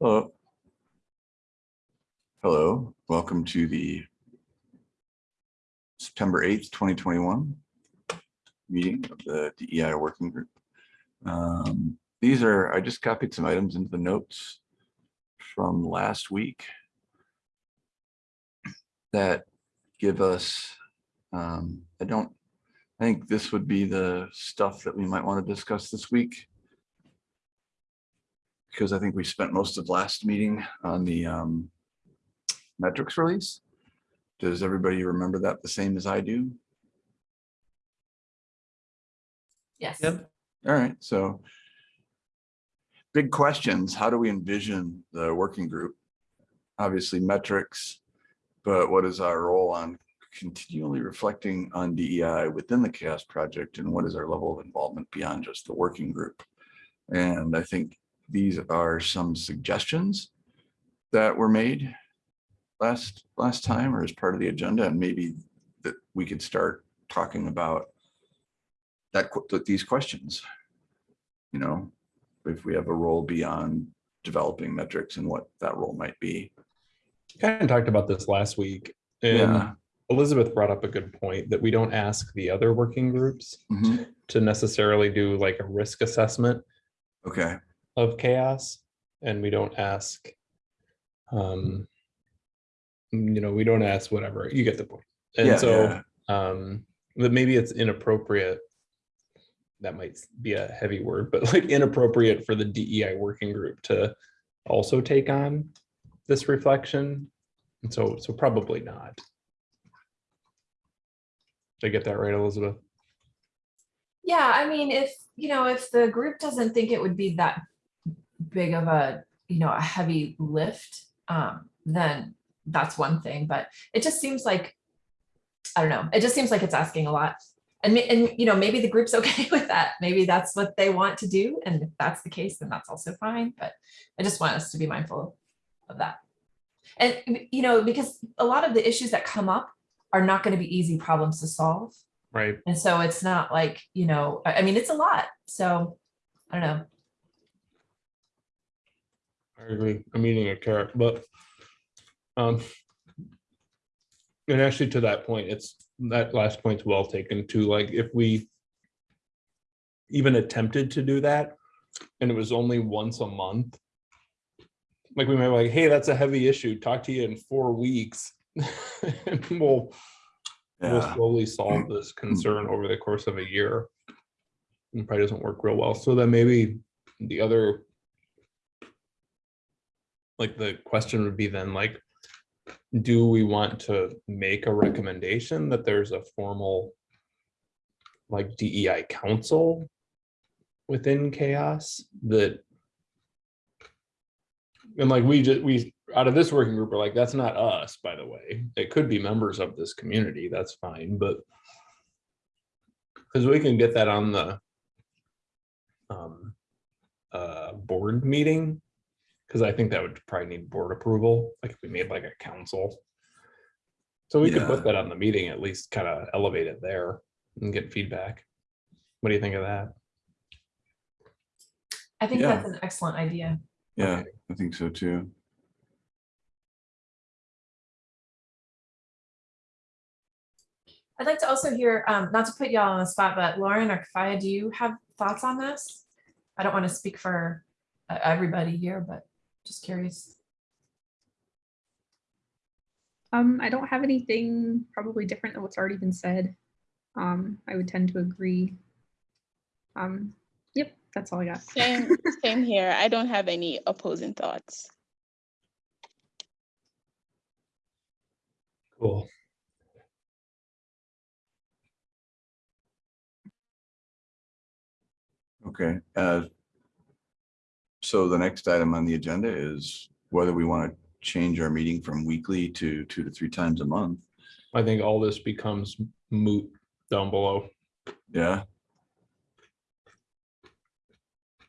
Hello. Hello, welcome to the September 8th, 2021 meeting of the DEI Working Group. Um, These are, I just copied some items into the notes from last week that give us, um, I don't, I think this would be the stuff that we might want to discuss this week because I think we spent most of last meeting on the um, metrics release. Does everybody remember that the same as I do? Yes. Yep. All right, so big questions. How do we envision the working group? Obviously metrics, but what is our role on continually reflecting on DEI within the CHAOSS project and what is our level of involvement beyond just the working group? And I think these are some suggestions that were made last last time or as part of the agenda and maybe that we could start talking about that these questions. You know, if we have a role beyond developing metrics and what that role might be. kind of talked about this last week. And Yeah. Elizabeth brought up a good point that we don't ask the other working groups Mhm. to necessarily do like a risk assessment Okay, of CHAOSS. And we don't ask, um, you know, we don't ask whatever, you get the point. Yeah, And so, yeah. um, but maybe it's inappropriate. That might be a heavy word, but like inappropriate for the DEI working group to also take on this reflection. And so, so probably not. Did I get that right, Elizabeth? Yeah, I mean, if, you know, if the group doesn't think it would be that big of a, you know, a heavy lift, um, then that's one thing, but it just seems like, I don't know, it just seems like it's asking a lot. And, and, you know, maybe the group's okay with that. Maybe that's what they want to do. And if that's the case, then that's also fine. But I just want us to be mindful of that. And, you know, because a lot of the issues that come up are not going to be easy problems to solve. Right. And so it's not like, you know, I, I mean, it's a lot. So I don't know. I agree. I'm eating a carrot, but. Um. And actually to that point, it's, that last point's well taken too, like if we. Even attempted to do that and it was only once a month. Like we might be like, hey, that's a heavy issue. Talk to you in four weeks. And we'll, we'll slowly solve this concern over the course of a year. It probably doesn't work real well. So then maybe the other like the question would be then like, do we want to make a recommendation that there's a formal like DEI council within CHAOSS that and like we just we out of this working group are like that's not us by the way. It could be members of this community that's fine but because we can get that on the um uh board meeting because I think that would probably need board approval, like if we made like a council. So we could Yeah. put that on the meeting, at least kind of elevate it there and get feedback. What do you think of that? I think Yeah. that's an excellent idea. yeah, Okay. I think so too. I'd like to also hear, um, not to put y'all on the spot, but Lauren or Kafaya, do you have thoughts on this? I don't want to speak for uh, everybody here, but just curious. Um, I don't have anything probably different than what's already been said. Um, I would tend to agree. Um, yep, that's all I got. Same, same here. I don't have any opposing thoughts. Cool. Okay, uh. So the next item on the agenda is whether we want to change our meeting from weekly to two to three times a month. I think all this becomes moot down below. Yeah.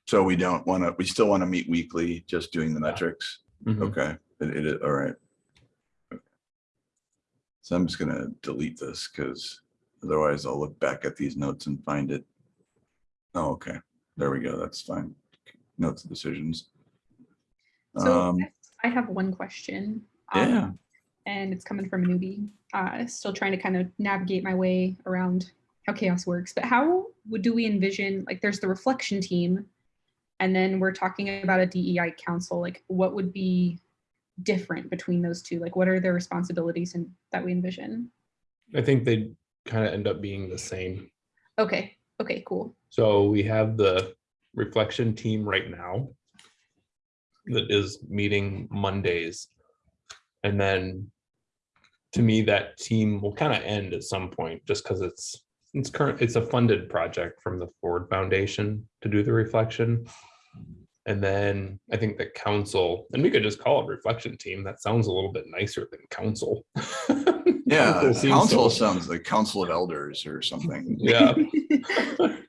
So we don't want to, we still want to meet weekly, just doing the metrics. Mhm. Okay, it it all right. So I'm just gonna delete this because otherwise I'll look back at these notes and find it. Oh, okay, there we go, that's fine. Notes and decisions. So Um, I have one question. um, Yeah, And it's coming from a newbie. Uh, still trying to kind of navigate my way around how CHAOSS works. But how would do we envision like there's the reflection team, and then we're talking about a DEI council. Like what would be different between those two? Like what are their responsibilities and that we envision? I think they kind of end up being the same. Okay. Okay. Cool. So we have the reflection team right now that is meeting Mondays. And then to me, that team will kind of end at some point just because it's it's current, it's a funded project from the Ford Foundation to do the reflection. And then I think the council, and we could just call it reflection team. That sounds a little bit nicer than council. yeah, Council council so- sounds like council of elders or something. Yeah,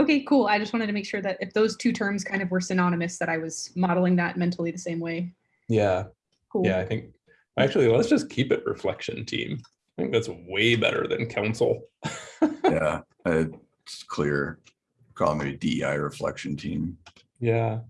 Okay, cool. I just wanted to make sure that if those two terms kind of were synonymous, that I was modeling that mentally the same way. yeah. Cool. Yeah, I think, actually, let's just keep it reflection team. I think that's way better than council. Yeah, it's clear. Call me DEI reflection team. Yeah.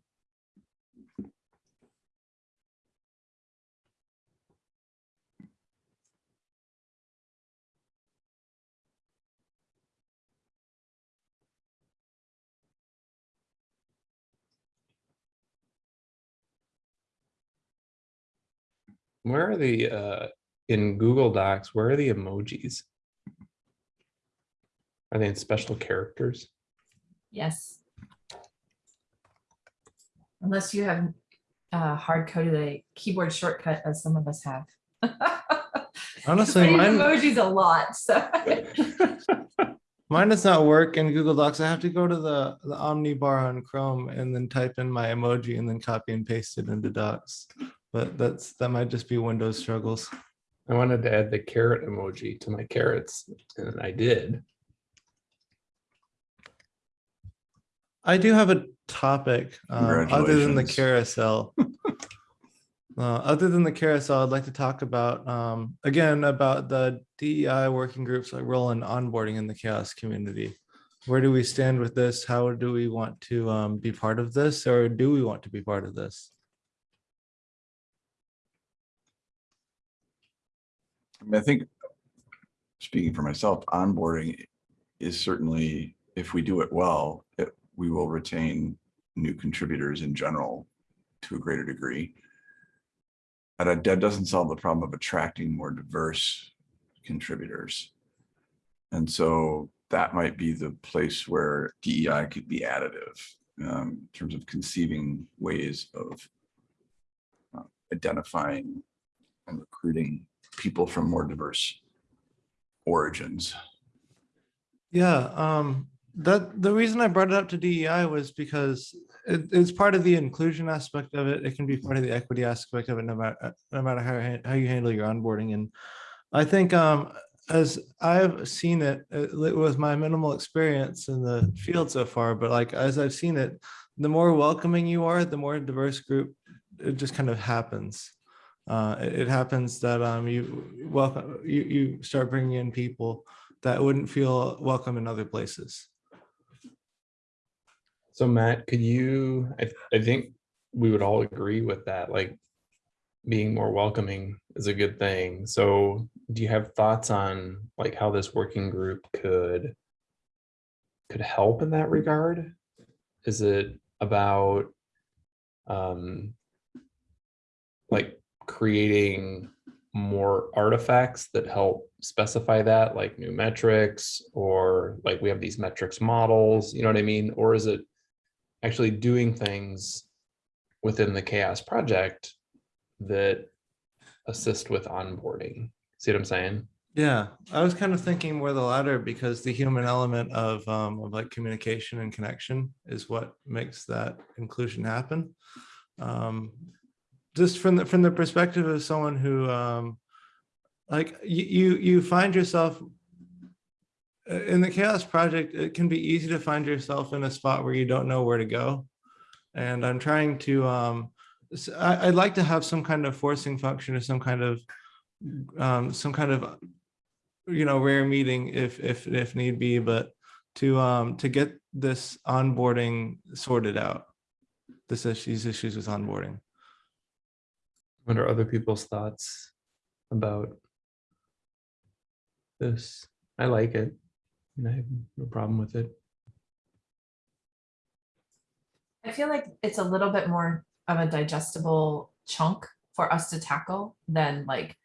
Where are the, uh, in Google Docs, where are the emojis? Are they in special characters? Yes. Unless you have uh, hard coded a keyboard shortcut as some of us have. Honestly, I use mine, emojis a lot, so. mine does not work in Google Docs. I have to go to the, the Omni bar on Chrome and then type in my emoji and then copy and paste it into Docs. But that's, that might just be Windows struggles. I wanted to add the carrot emoji to my carrots, and I did. I do have a topic, um, other than the carousel. Uh, other than the carousel, I'd like to talk about, um, again, about the DEI working groups like role in onboarding in the CHAOSS community. Where do we stand with this? How do we want to, um, be part of this or do we want to be part of this? I mean, I think, speaking for myself, onboarding is certainly, if we do it well, it, we will retain new contributors in general to a greater degree. And that- that doesn't solve the problem of attracting more diverse contributors. And so that might be the place where DEI could be additive um, in terms of conceiving ways of uh, identifying and recruiting people from more diverse origins. Yeah, um, that, the reason I brought it up to DEI was because it, it's part of the inclusion aspect of it. It can be part of the equity aspect of it, no matter, no matter how, you- how you handle your onboarding. And I think, um, as I've seen it, uh, it was my minimal experience in the field so far, but like, as I've seen it, the more welcoming you are, the more diverse group, it just kind of happens. Uh, it, happens that, um, you welcome, you, you start bringing in people that wouldn't feel welcome in other places. So Matt, could you, I, I think we would all agree with that, like being more welcoming is a good thing. So do you have thoughts on like how this working group could could help in that regard? Is it about um like creating more artifacts that help specify that, like new metrics, or like we have these metrics models, you know what I mean? Or is it actually doing things within the CHAOSS project that assist with onboarding? See what I'm saying? Yeah, I was kind of thinking more the latter because the human element of, um, of like communication and connection is what makes that inclusion happen. Um, just from the, from the perspective of someone who, um, like you, you, find yourself uh, in the CHAOSS project, it can be easy to find yourself in a spot where you don't know where to go. And I'm trying to, um, I, would like to have some kind of forcing function or some kind of, um, some kind of, you know, rare meeting if, if, if need be, but to, um, to get this onboarding sorted out. this these issues with onboarding. What are other people's thoughts about this? I like it. and I have no problem with it. I feel like it's a little bit more of a digestible chunk for us to tackle than like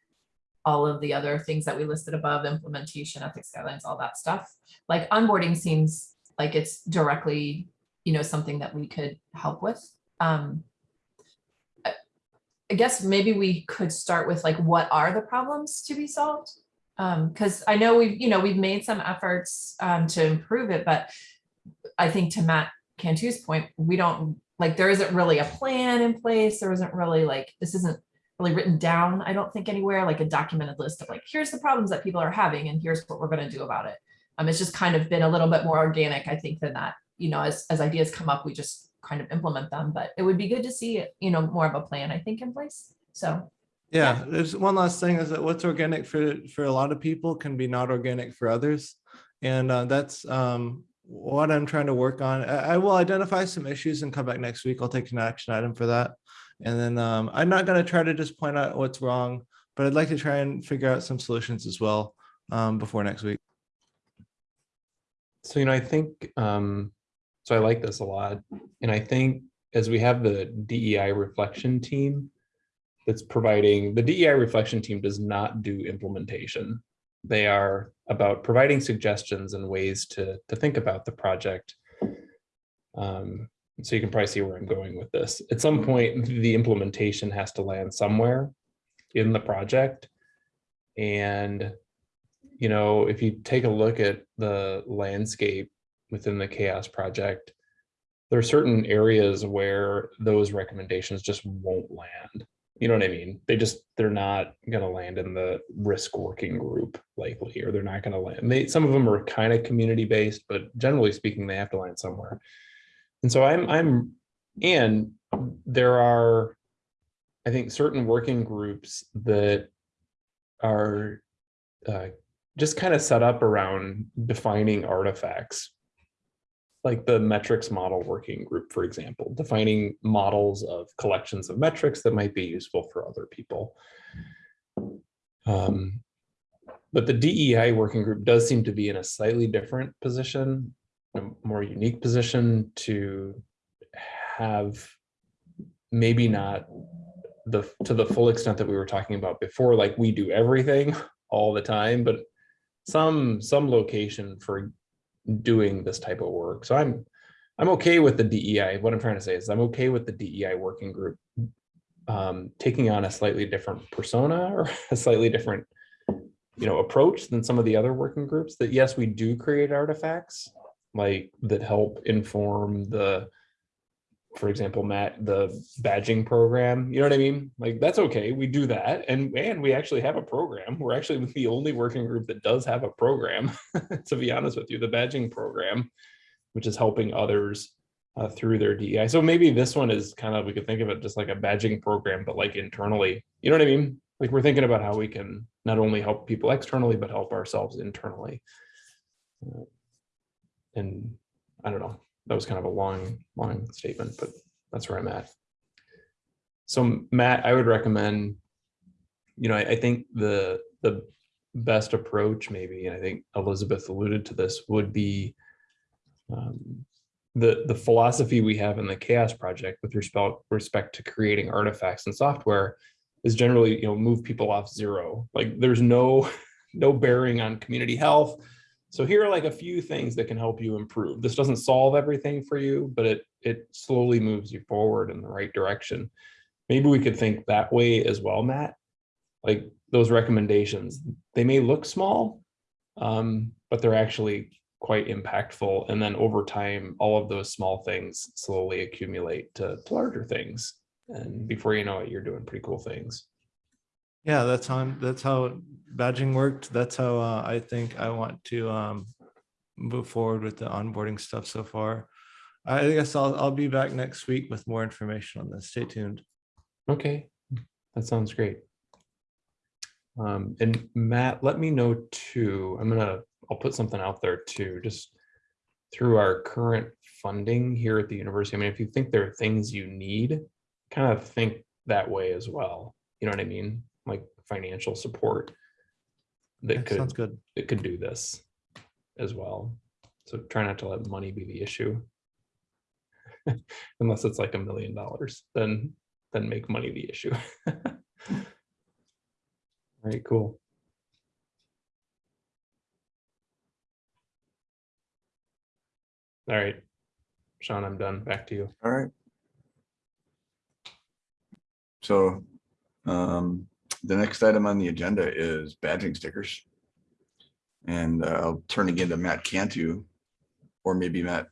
all of the other things that we listed above, implementation, ethics guidelines, all that stuff. Like onboarding seems like it's directly, you know, something that we could help with. Um, I guess maybe we could start with like, what are the problems to be solved? Um, because I know we've, you know, we've made some efforts um, to improve it, but I think to Matt Cantu's point, we don't, like, there isn't really a plan in place. There isn't really like, this isn't really written down, I don't think anywhere, like a documented list of like, here's the problems that people are having and here's what we're gonna do about it. Um, it's just kind of been a little bit more organic, I think, than that, you know, as, as ideas come up, we just kind of implement them, but it would be good to see, you know, more of a plan, I think, in place. So, Yeah, there's one last thing is that what's organic for, for a lot of people can be not organic for others. And uh, that's um, what I'm trying to work on. I, I will identify some issues and come back next week. I'll take an action item for that. And then um, I'm not gonna try to just point out what's wrong, but I'd like to try and figure out some solutions as well um, before next week. So, you know, I think, um, so I like this a lot. And I think as we have the DEI reflection team that's providing, the DEI reflection team does not do implementation. They are about providing suggestions and ways to, to think about the project. Um, so you can probably see where I'm going with this. At some point, the implementation has to land somewhere in the project. And you know, if you take a look at the landscape within the CHAOSS project, there are certain areas where those recommendations just won't land. You know what I mean? They just, they're not gonna land in the risk working group likely, or they're not gonna land. They, some of them are kind of community-based, but generally speaking, they have to land somewhere. And so I'm, I'm, and there are, I think, certain working groups that are uh, just kind of set up around defining artifacts. Like the metrics model working group, for example, defining models of collections of metrics that might be useful for other people. Um, but the DEI working group does seem to be in a slightly different position, a more unique position to have maybe not the to the full extent that we were talking about before, like we do everything all the time, but some some location for doing this type of work. So I'm I'm okay with the DEI. What I'm trying to say is I'm okay with the DEI working group um, taking on a slightly different persona or a slightly different you know approach than some of the other working groups that yes we do create artifacts like that help inform the for example, Matt, the badging program, you know what I mean? Like, that's okay, we do that, and, and we actually have a program. We're actually the only working group that does have a program, to be honest with you, the badging program, which is helping others uh, through their DEI. So maybe this one is kind of, we could think of it just like a badging program, but like internally, you know what I mean? Like, we're thinking about how we can not only help people externally, but help ourselves internally. Uh, And I don't know, that was kind of a long, long statement, but that's where I'm at. So Matt, I would recommend, you know, I, I think the, the best approach maybe, and I think Elizabeth alluded to this, would be um, the, the philosophy we have in the CHAOSS project with respect, respect to creating artifacts and software is generally, you know, move people off zero. Like there's no, no bearing on community health, so here are like a few things that can help you improve. This doesn't solve everything for you, but it it slowly moves you forward in the right direction. Maybe we could think that way as well, Matt. Like those recommendations, they may look small, um, but they're actually quite impactful. And then over time, all of those small things slowly accumulate to larger things. And before you know it, you're doing pretty cool things. Yeah, that's how, I'm- that's how badging worked. That's how uh, I think I want to um, move forward with the onboarding stuff so far. I guess I'll, I'll be back next week with more information on this. Stay tuned. Okay, that sounds great. Um, and Matt, let me know too, I'm gonna, I'll put something out there too, just through our current funding here at the university, I mean, if you think there are things you need, kind of think that way as well. You know what I mean? Like financial support. Yeah, That Sounds could, good. it could do this as well. So try not to let money be the issue. Unless it's like a million dollars, then, then make money the issue. All right, cool. All right, Sean, I'm done. Back to you. All right. So um, the next item on the agenda is badging stickers. And uh, I'll turn again to Matt Cantu, or maybe Matt,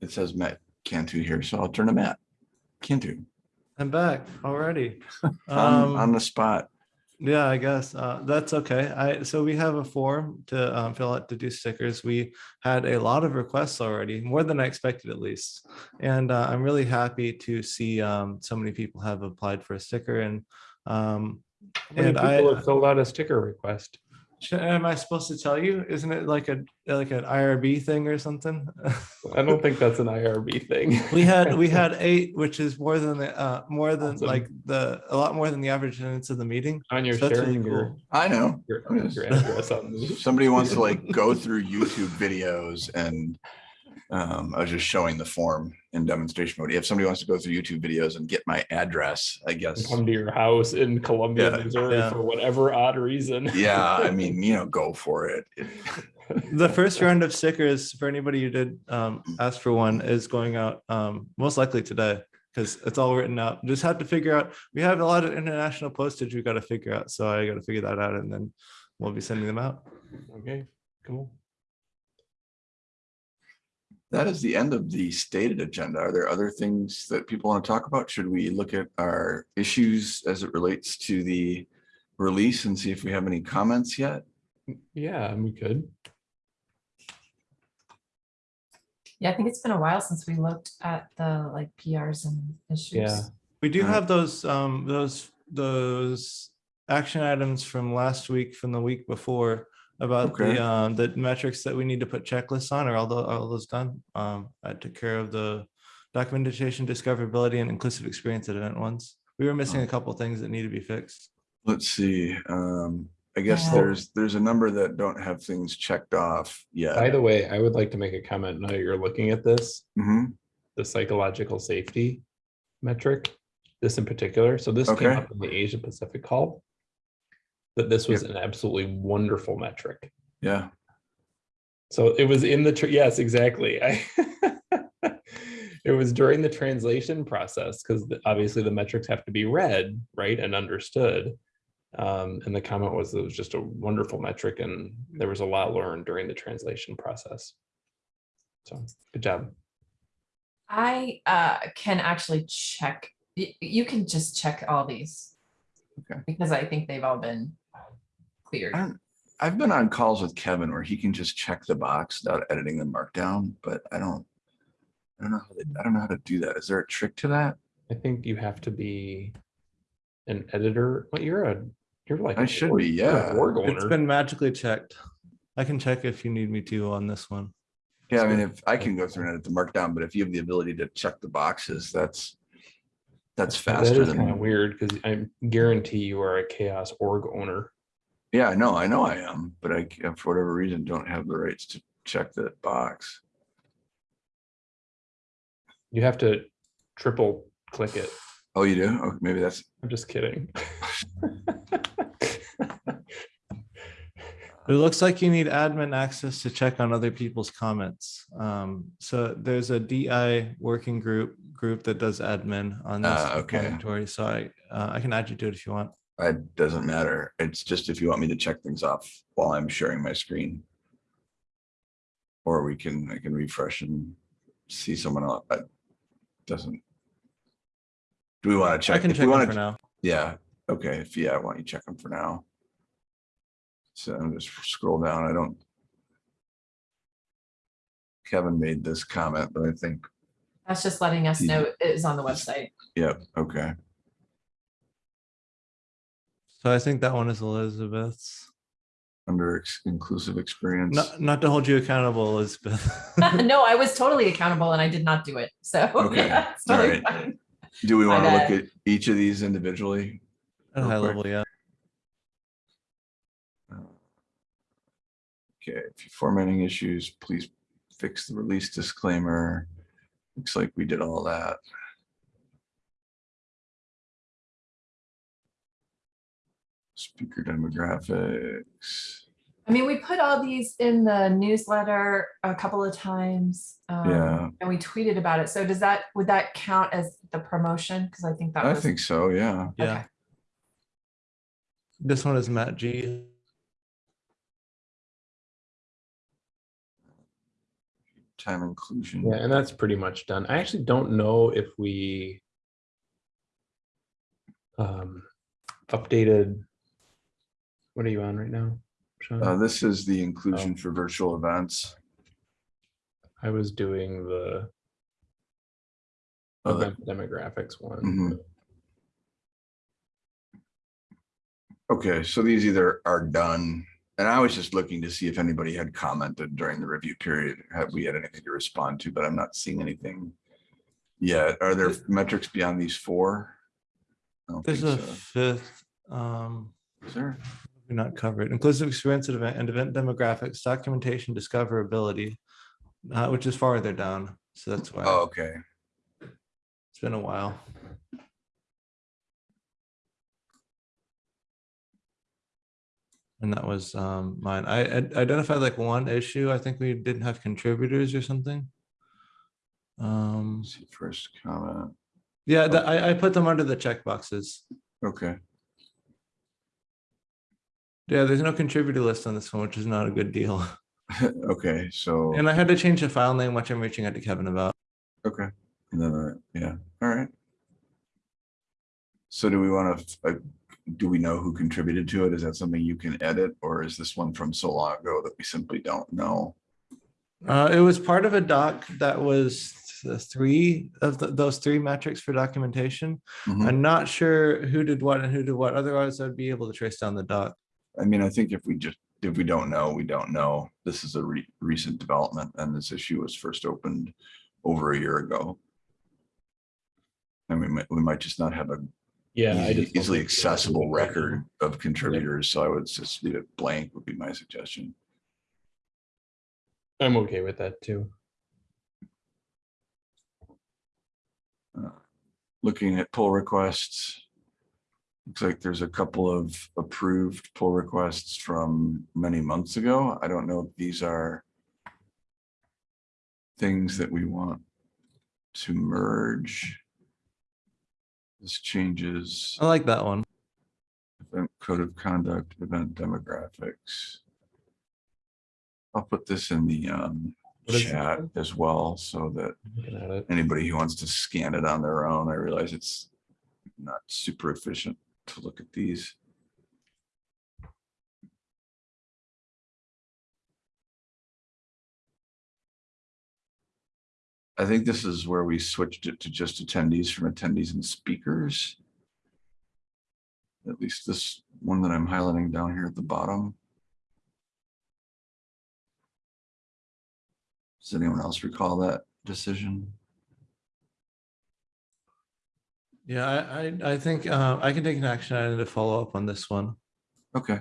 it says Matt Cantu here, so I'll turn to Matt Cantu. I'm back already. On, on Um, the spot. Yeah, I guess uh, that's okay. I so we have a form to um, fill out to do stickers. We had a lot of requests already, more than I expected at least, and uh, I'm really happy to see um, so many people have applied for a sticker. And um, How many and I people have filled out a sticker request? am I supposed to tell you? Isn't it like a like an IRB thing or something? I don't think that's an IRB thing. we had we had eight, which is more than the uh, more than Awesome. like the a lot more than the average attendance of the meeting. On your So that's really sharing your. I know. your, I'm your address on the. Somebody wants to like go through YouTube videos and um, I was just showing the form in demonstration mode. If somebody wants to go through YouTube videos and get my address, I guess. Come to your house in Columbia, Yeah, Missouri yeah. for whatever odd reason. Yeah, I mean, you know, go for it. It- the first round of stickers for anybody who did um, ask for one is going out um, most likely today because it's all written out. Just have to figure out. We have a lot of international postage we got to figure out, so I got to figure that out, and then we'll be sending them out. Okay, cool. That is the end of the stated agenda. Are there other things that people want to talk about? Should we look at our issues as it relates to the release and see if we have any comments yet? Yeah, we could. Yeah, I think it's been a while since we looked at the like PRs and issues. Yeah. We do have those um, those those action items from last week, from the week before about Okay. the um, the metrics that we need to put checklists on. Are all those all those done? Um, I took care of the documentation, discoverability, and inclusive experience at event ones. We were missing a couple things that need to be fixed. Let's see. Um, I guess Yeah. there's, there's a number that don't have things checked off yet. By the way, I would like to make a comment now you're looking at this, Mhm. the psychological safety metric, this in particular. So this came up in the Asia Pacific call. That this was an absolutely wonderful metric. Yeah, So it was in the, yes, exactly. I It was during the translation process, because obviously the metrics have to be read, right, and understood. Um, and the comment was it was just a wonderful metric and there was a lot learned during the translation process. So, good job. I uh can actually check, you can just check all these. Okay. Because I think they've all been cleared. I don't, I've been on calls with Kevin where he can just check the box without editing the markdown, but I don't. I don't know, how they- I don't know how to do that. Is there a trick to that? I think you have to be an editor. Well, you're a, you're like. I a should org- be, you're a yeah. Org It's owner. been magically checked. I can check if you need me to on this one. Yeah, I mean, if I can go through and edit the markdown, but if you have the ability to check the boxes, that's. That's That faster is kind of weird because I guarantee you are a CHAOSS org owner. Yeah, I know, I know I am, but I, for whatever reason, don't have the rights to check that box. You have to triple click it. Oh, you do? Oh, maybe that's, I'm just kidding. It looks like you need admin access to check on other people's comments. Um, so there's a DI working group, group that does admin on this. Ah, okay. repository. So I, uh, I can add you to it if you want. It doesn't matter. It's just if you want me to check things off while I'm sharing my screen. Or we can, I can refresh and see someone else. It Doesn't. Do we want to check? I check? can if check them for now. Yeah, okay, if, yeah, I want you to check them for now. So I'm just scroll down, I don't. Kevin made this comment, but I think, That's just letting us know it is on the website. yep, okay, So I think that one is Elizabeth's. under ex- inclusive experience. Not, not to hold you accountable, Elizabeth. No, I was totally accountable and I did not do it. So. Okay, yeah, it's totally right. fine. Do we want to look at each of these individually? At a high quick. level, yeah. Uh, Okay, if you're formatting issues, please fix the release disclaimer. Looks like we did all that. Speaker demographics. I mean, we put all these in the newsletter a couple of times. um, Yeah. And we tweeted about it. So does that, would that count as the promotion? Because I think that I was. think so, yeah. Yeah. Okay. This one is Matt G. Time inclusion. Yeah, and that's pretty much done. I actually don't know if we um updated. What are you on right now? Sean? Uh, this is the inclusion Oh. for virtual events. I was doing the Oh, the- event demographics one. Mhm. Okay, so these either are done, and I was just looking to see if anybody had commented during the review period. Have we had anything to respond to, but I'm not seeing anything yet. Are there metrics beyond these four? I don't There's think a so. fifth, um, Is there? Not covered. Inclusive experience at event and event demographics, documentation, discoverability, uh, which is farther down. So that's why. Oh, okay. it's been a while. And that was um mine. I I identified like one issue. I think we didn't have contributors or something. Um, Let's see, first comment. yeah, the- I I put them under the checkboxes. Okay, Yeah, there's no contributor list on this one, which is not a good deal. okay, so, And I had to change the file name, which I'm reaching out to Kevin about. okay, and then, uh, yeah, all right. So do we want to, do we know who contributed to it? Is that something you can edit, or is this one from so long ago that we simply don't know? Uh, it was part of a doc that was the three of the, those three metrics for documentation. Mhm. I'm not sure who did what and who did what. Otherwise, I'd be able to trace down the doc. I mean, I think if we just, if we don't know, we don't know. This is a re- recent development and this issue was first opened over a year ago. And we might, we might just not have a Yeah. I easy- easily think we have accessible to do that. record of contributors, so I would just leave it blank would be my suggestion. I'm okay with that too. Uh, Looking at pull requests. Looks like there's a couple of approved pull requests from many months ago. I don't know if these are things that we want to merge. This changes I like that one. event code of conduct, event demographics. I'll put this in the um What is it chat as well, so that Looking at it. anybody who wants to scan it on their own, I realize it's not super efficient to look at these. I think this is where we switched it to just attendees from attendees and speakers. At least this one that I'm highlighting down here at the bottom. Does anyone else recall that decision? Yeah, I, I, I think uh, I can take an action item to follow up on this one. Okay,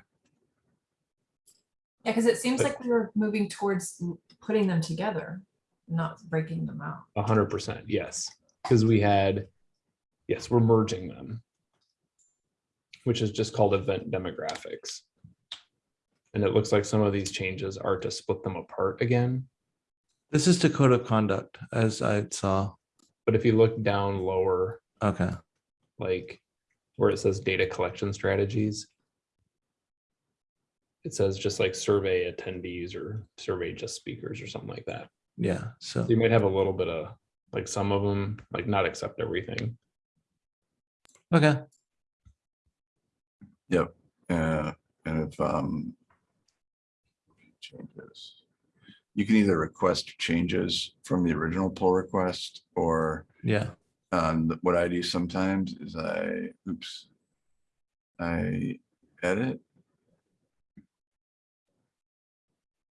Yeah, because it seems But- like we were moving towards putting them together, not breaking them out. A hundred percent, yes, because we had, yes, we're merging them. Which is just called event demographics. And it looks like some of these changes are to split them apart again. This is to code of conduct, as I saw. But if you look down lower, Okay, like where it says data collection strategies. It says just like survey attendees or survey just speakers or something like that. yeah, so, So You might have a little bit of, like some of them, like not accept everything. okay, yep, uh, and if, um. Changes. You can either request changes from the original pull request or, yeah, um, what I do sometimes is I, oops. I edit.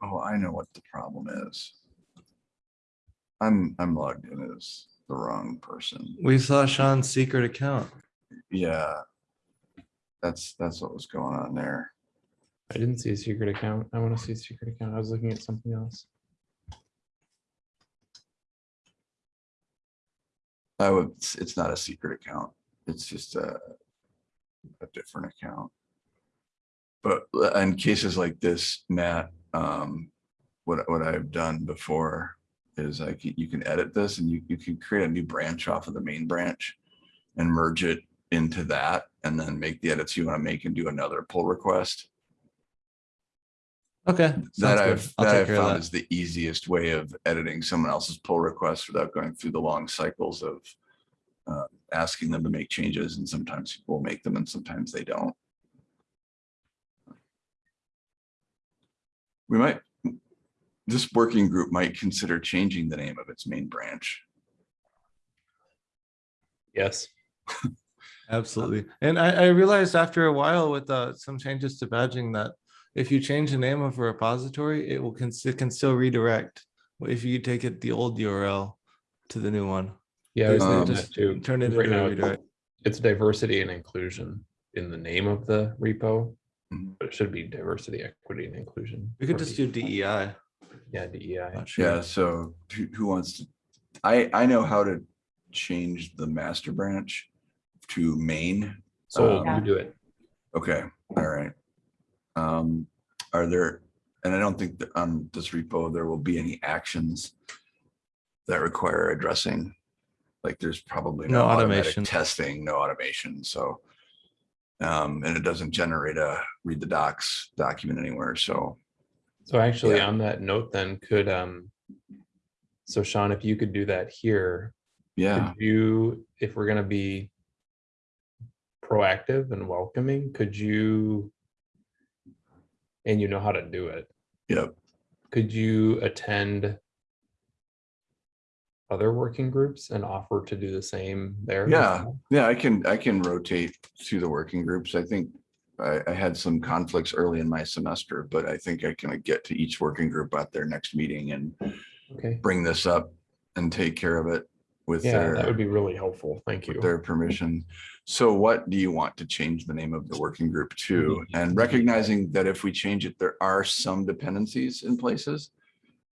oh, I know what the problem is. I'm, I'm logged in as the wrong person. We saw Sean's secret account. Yeah. That's, that's what was going on there. I didn't see a secret account. I want to see a secret account. I was looking at something else. I would, it's, it's not a secret account. It's just a, a different account. But uh, in cases like this, Matt, um, what, what I've done before is I can, you can edit this and you, you can create a new branch off of the main branch and merge it into that and then make the edits you want to make and do another pull request. Okay. That sounds good. I've, I'll that I've found that. is the easiest way of editing someone else's pull request without going through the long cycles of uh, asking them to make changes and sometimes people make them and sometimes they don't. We might, this working group might consider changing the name of its main branch. Yes. Absolutely. And I, I realized after a while with uh, some changes to badging that if you change the name of a repository, it will, can, it can still redirect. If you take it the old URL to the new one, Yeah, Um, thinking that too. turn it Right into now, a redirect. It's diversity and inclusion in the name of the repo, but it should be diversity, equity and inclusion. We could just D- do DEI. Yeah, E DEI. Not sure. Yeah, so who, who wants to, I, I know how to change the master branch to main. So Um, you do it. Okay, all right. Um, are there, and I don't think that on this repo, there will be any actions that require addressing. Like there's probably no No automation. testing, no automation, so. Um, and it doesn't generate a read the docs document anywhere, so, So actually, yeah. on that note, then could, um, so Sean, if you could do that here, yeah, could you, if we're gonna be proactive and welcoming, could you, and you know how to do it, yep, could you attend other working groups and offer to do the same there? Yeah. yeah, I can, I can rotate through the working groups. I think. I, I had some conflicts early in my semester, but I think I can get to each working group at their next meeting and Okay, bring this up and take care of it with yeah, that would be really helpful. Thank you. with their permission. So what do you want to change the name of the working group to? Mhm. And recognizing that if we change it, there are some dependencies in places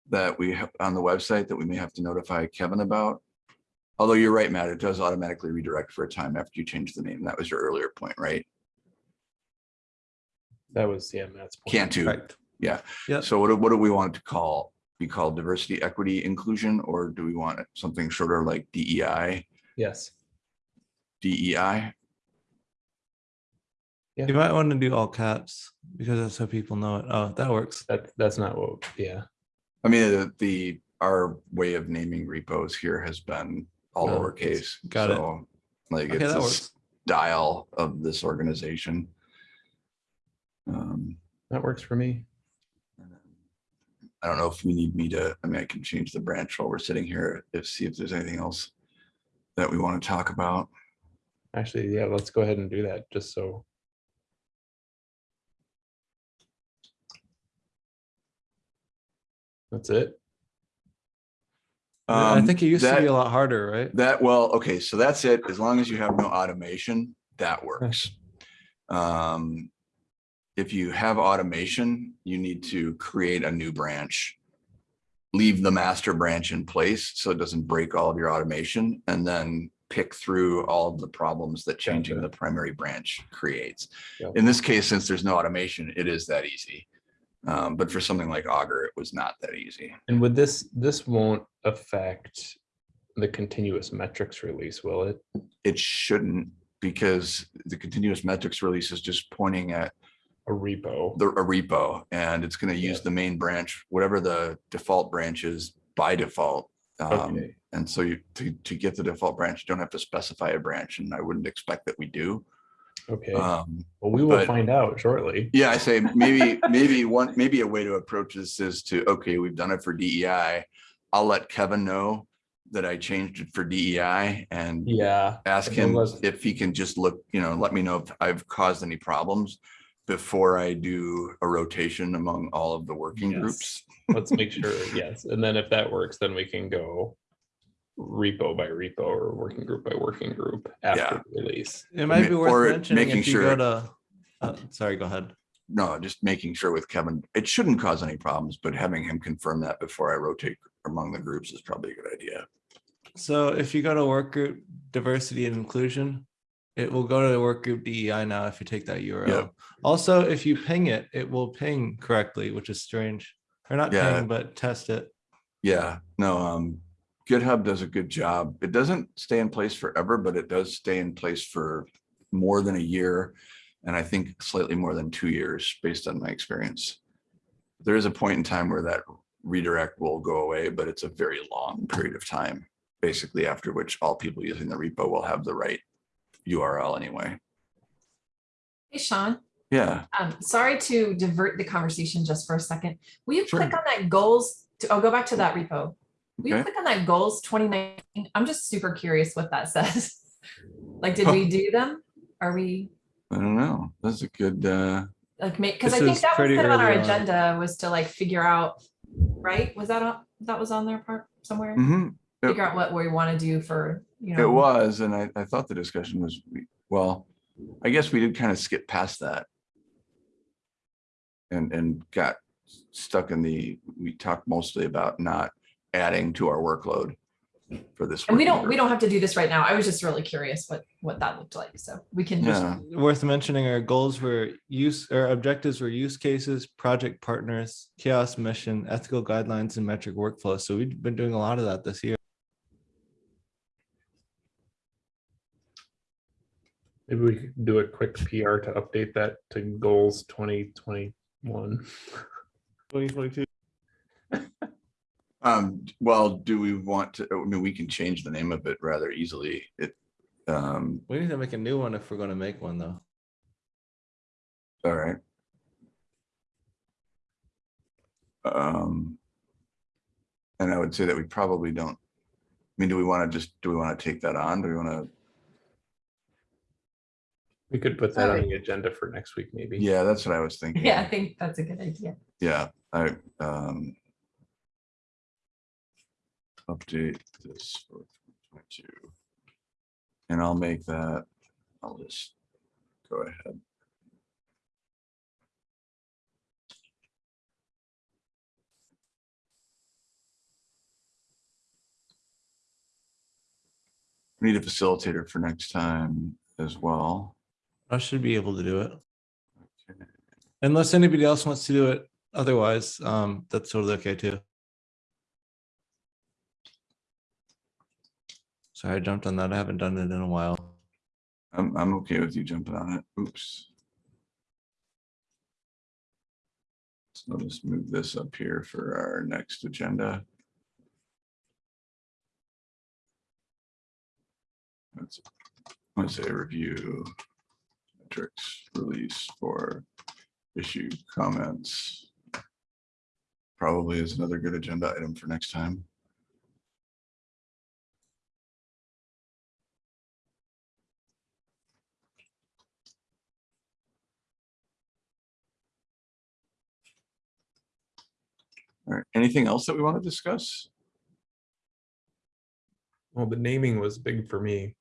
that we have on the website that we may have to notify Kevin about. Although you're right, Matt, it does automatically redirect for a time after you change the name. That was your earlier point, right? That was, yeah, Matt's. point. Can't Correct. Yeah. Yep. So what, do- what do we want it to call? Be called diversity, equity, inclusion, or do we want it something shorter like DEI? Yes, DEI? You might want to do all caps because that's how people know it. Oh, that works. that, that's not what, yeah, I mean, the, the, our way of naming repos here has been all Oh, lowercase. got it. Like Okay, it's that a works. style of this organization. Um, that works for me. I don't know if we need me to, I mean, I can change the branch while we're sitting here, if, see if there's anything else that we want to talk about. Actually, yeah, let's go ahead and do that, just so. That's it. I Um, think it used to be a lot harder, right? That, well, okay, so that's it. As long as you have no automation, that works. Um, if you have automation, you need to create a new branch. Leave the master branch in place so it doesn't break all of your automation and then pick through all of the problems that changing Gotcha. the primary branch creates. Yep. In this case, since there's no automation, it is that easy. Um, but for something like Augur, it was not that easy. And with this, this won't affect the continuous metrics release, will it? it shouldn't because the continuous metrics release is just pointing at A repo? the a repo and it's going to use the main branch, whatever the default branch is by default. Um, Okay, and so you, to, to get the default branch, you don't have to specify a branch and I wouldn't expect that we do. okay. Um, Well, we will but- find out shortly. yeah, I say maybe, maybe one, maybe a way to approach this is to, okay, we've done it for DEI. I'll let Kevin know that I changed it for DEI and Yeah, ask him if he can just look, you know, let me know if I've caused any problems. Before I do a rotation among all of the working Yes. groups. Let's make sure, yes, and then if that works, then we can go repo by repo or working group by working group after the release. It might be or worth mentioning making if you go to, uh, sorry, go ahead. No, just making sure with Kevin, it shouldn't cause any problems, but having him confirm that before I rotate among the groups is probably a good idea. So if you go to work group diversity and inclusion, it will go to the work group DEI now if you take that URL. Also, if you ping it, it will ping correctly, which is strange. Or not Yeah. ping, but test it. Yeah, no, um, GitHub does a good job. It doesn't stay in place forever, but it does stay in place for more than a year. And I think slightly more than two years, based on my experience. There is a point in time where that redirect will go away, but it's a very long period of time. Basically, after which all people using the repo will have the right URL anyway. Hey, Sean, Yeah, um, sorry to divert the conversation just for a second. Will you Sure. click on that goals? to- I'll go back to that repo. Will you click on that goals twenty nineteen? I'm just super curious what that says. Like, did we do them? Are we I don't know. That's a good, uh, like make, because I think that was kind of on our on. agenda was to like figure out, right? Was that, on- that was on their part somewhere? mhm. Yep. Figure out what we want to do for, you know. It was, and I, I thought the discussion was, well, I guess we did kind of skip past that. And, and got stuck in the, we talked mostly about not adding to our workload for this. And we don't, we don't have to do this right now. I was just really curious what, what that looked like. So we can just, Yeah, Worth mentioning our goals were use, or objectives were use cases, project partners, CHAOSS mission, ethical guidelines and metric workflow. So we've been doing a lot of that this year. Maybe we could do a quick PR to update that to goals twenty twenty-one. Twenty twenty-two. um, well, do we want to, I mean, we can change the name of it rather easily. It, um, We need to make a new one if we're gonna make one though. all right. Um. And I would say that we probably don't, I mean, do we want to just, do we want to take that on? Do we want to? We could put that on the agenda for next week, maybe. Yeah, that's what I was thinking. yeah, I think that's a good idea. Yeah, I, um. Update this for twenty-two. And I'll make that, I'll just go ahead. We Need a facilitator for next time as well. I should be able to do it. Okay. Unless anybody else wants to do it. Otherwise, um, that's totally okay too. Sorry, I jumped on that. I haven't done it in a while. I'm, I'm okay with you jumping on it. Oops. So I'll just move this up here for our next agenda. Let's, let's say review metrics release for issue comments. Probably is another good agenda item for next time. All right, anything else that we want to discuss? Well, the naming was big for me.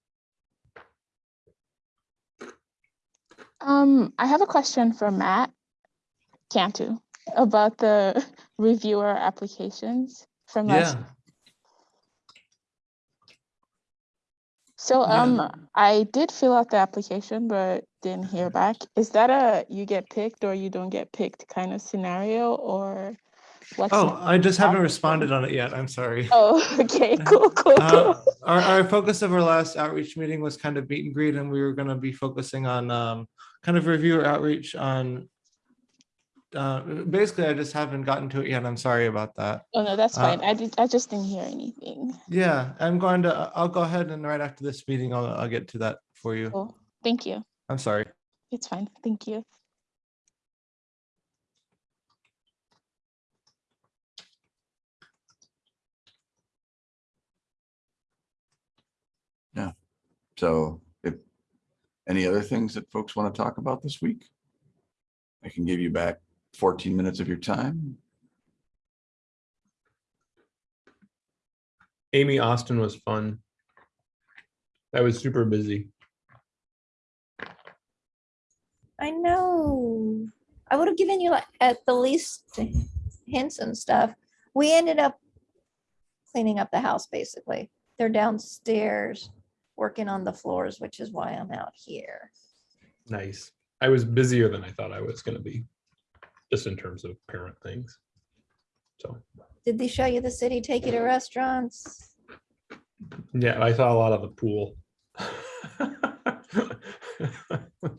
Um, I have a question for Matt Cantu about the reviewer applications from last. Yeah, So, Yeah. um, I did fill out the application, but didn't hear back. Is that a you get picked or you don't get picked kind of scenario or what's? oh. I just haven't responded on it yet. I'm sorry. Oh, okay, cool, cool, Uh, cool. Our, our focus of our last outreach meeting was kind of meet and greet, and we were gonna be focusing on, um, kind of reviewer outreach on. Uh, basically, I just haven't gotten to it yet. I'm sorry about that. Oh, no, that's uh, fine. I did, I just didn't hear anything. Yeah, I'm going to, I'll go ahead and right after this meeting, I'll, I'll get to that for you. Cool. Thank you. I'm sorry. It's fine. Thank you. Yeah. So if, any other things that folks want to talk about this week? I can give you back fourteen minutes of your time. Amy Austin was fun. I was super busy. I know. I would have given you like at the least hints and stuff. We ended up cleaning up the house, basically. They're downstairs working on the floors, which is why I'm out here. Nice. I was busier than I thought I was gonna be, just in terms of parent things. So, Did they show you the city, take you to restaurants? yeah, I saw a lot of the pool.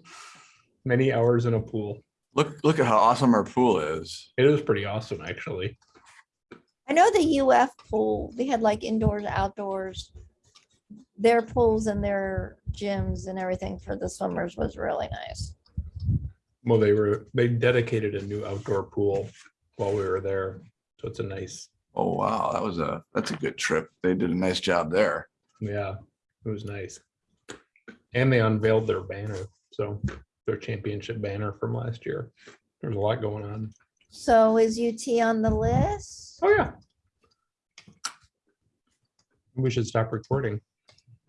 Many hours in a pool. Look, look at how awesome our pool is. It was pretty awesome, actually. I know the UF pool, they had like indoors, outdoors. Their pools and their gyms and everything for the swimmers was really nice. Well, they were, they dedicated a new outdoor pool while we were there. So it's a nice, Oh, wow, that was a, that's a good trip. They did a nice job there. yeah, it was nice. And they unveiled their banner, so their championship banner from last year. There's a lot going on. So is UT on the list? Oh, yeah. We should stop recording.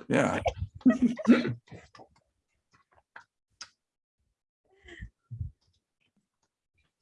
Yeah.